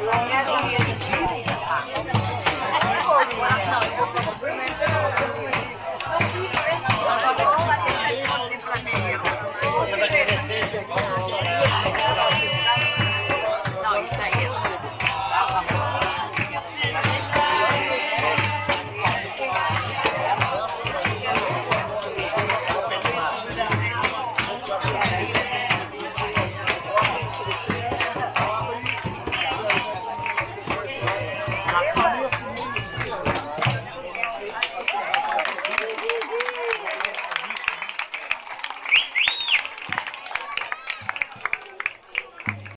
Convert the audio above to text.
Gracias. Yeah.